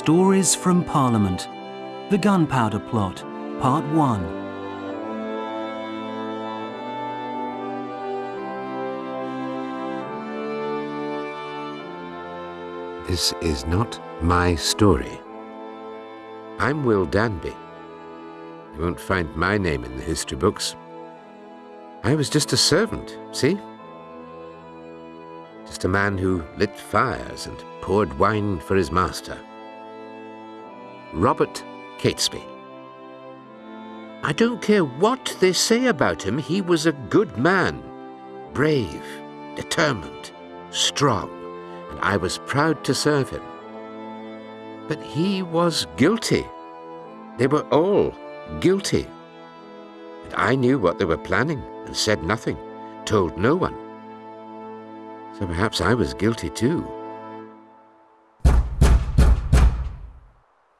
Stories from Parliament. The Gunpowder Plot, Part 1. This is not my story. I'm Will Danby. You won't find my name in the history books. I was just a servant, see? Just a man who lit fires and poured wine for his master. Robert Catesby. I don't care what they say about him, he was a good man. Brave, determined, strong, and I was proud to serve him. But he was guilty. They were all guilty. And I knew what they were planning and said nothing, told no one. So perhaps I was guilty too.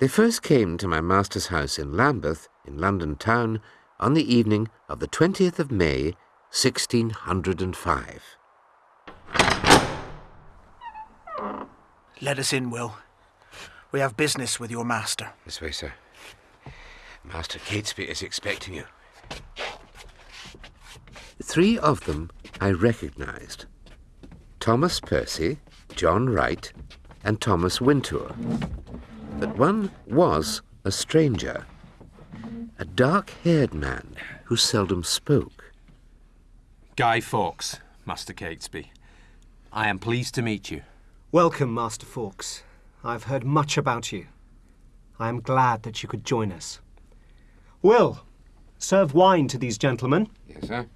They first came to my master's house in Lambeth, in London town, on the evening of the 20th of May, 1605. Let us in, Will. We have business with your master. This way, sir. Master Catesby is expecting you. Three of them I recognized. Thomas Percy, John Wright, and Thomas Wintour but one was a stranger, a dark-haired man who seldom spoke. Guy Fawkes, Master Catesby. I am pleased to meet you. Welcome, Master Fawkes. I've heard much about you. I am glad that you could join us. Will, serve wine to these gentlemen. Yes, sir.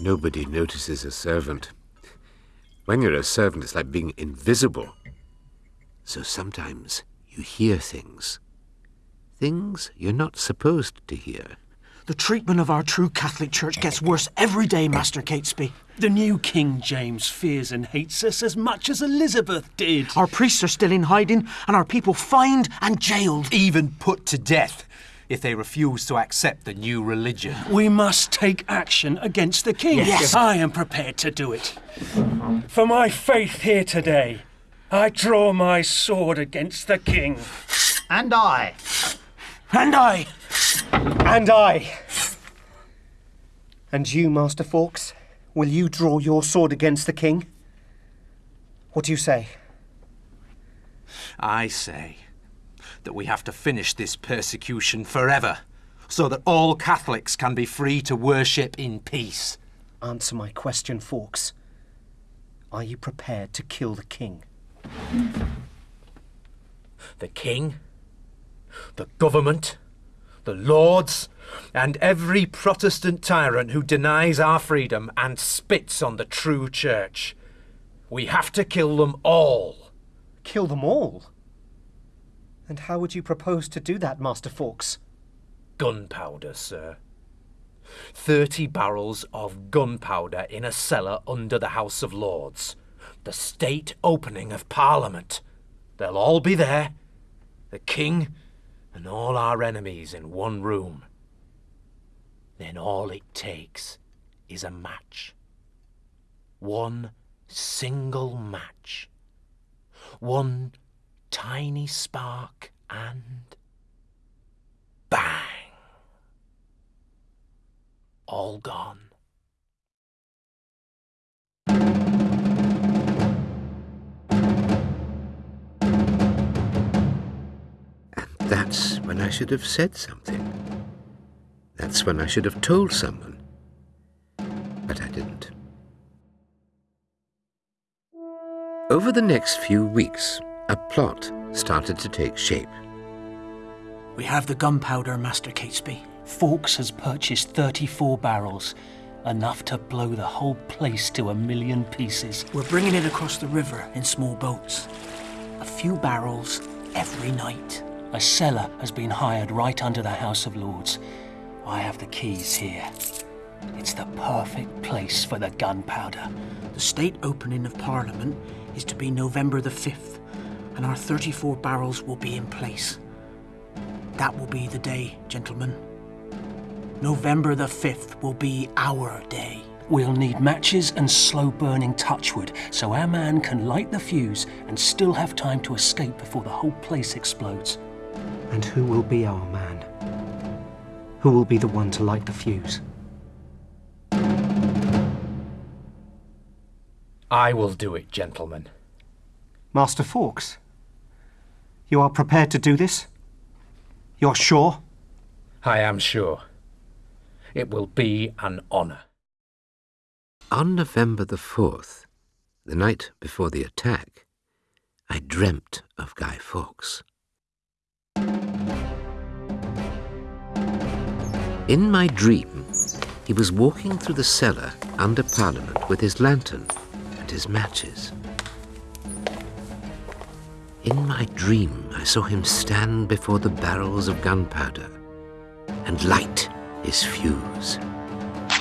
Nobody notices a servant. When you're a servant, it's like being invisible. So sometimes you hear things. Things you're not supposed to hear. The treatment of our true Catholic Church gets worse every day, Master Catesby. The new King James fears and hates us as much as Elizabeth did. Our priests are still in hiding, and our people fined and jailed. Even put to death if they refuse to accept the new religion. We must take action against the king. Yes. Yes. I am prepared to do it. For my faith here today, I draw my sword against the king. And I. And I. And I. And you, Master Fawkes, will you draw your sword against the king? What do you say? I say that we have to finish this persecution forever, so that all Catholics can be free to worship in peace. Answer my question, Fawkes. Are you prepared to kill the king? The king, the government, the lords, and every Protestant tyrant who denies our freedom and spits on the true church. We have to kill them all. Kill them all? And how would you propose to do that, Master Fawkes? Gunpowder, sir. Thirty barrels of gunpowder in a cellar under the House of Lords the state opening of Parliament. They'll all be there, the King and all our enemies in one room. Then all it takes is a match. One single match. One tiny spark and bang! All gone. When I should have said something. That's when I should have told someone. But I didn't. Over the next few weeks, a plot started to take shape. We have the gunpowder, Master Catesby. Fawkes has purchased 34 barrels, enough to blow the whole place to a million pieces. We're bringing it across the river in small boats. A few barrels every night. A cellar has been hired right under the House of Lords. I have the keys here. It's the perfect place for the gunpowder. The state opening of Parliament is to be November the 5th, and our 34 barrels will be in place. That will be the day, gentlemen. November the 5th will be our day. We'll need matches and slow burning touchwood so our man can light the fuse and still have time to escape before the whole place explodes. And who will be our man? Who will be the one to light the fuse? I will do it, gentlemen. Master Fawkes, you are prepared to do this? You're sure? I am sure. It will be an honour. On November the 4th, the night before the attack, I dreamt of Guy Fawkes. In my dream, he was walking through the cellar under Parliament with his lantern and his matches. In my dream, I saw him stand before the barrels of gunpowder and light his fuse. I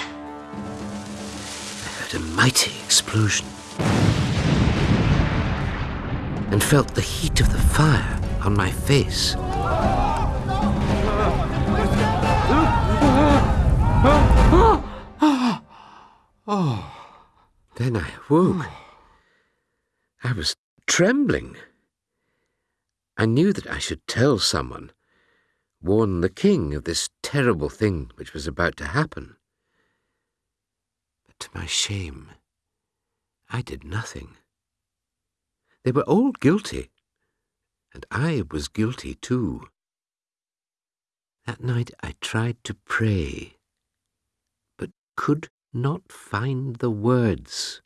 heard a mighty explosion and felt the heat of the fire on my face. Then I awoke. I was trembling. I knew that I should tell someone, warn the king of this terrible thing which was about to happen. But to my shame, I did nothing. They were all guilty, and I was guilty too. That night I tried to pray, but could not find the words.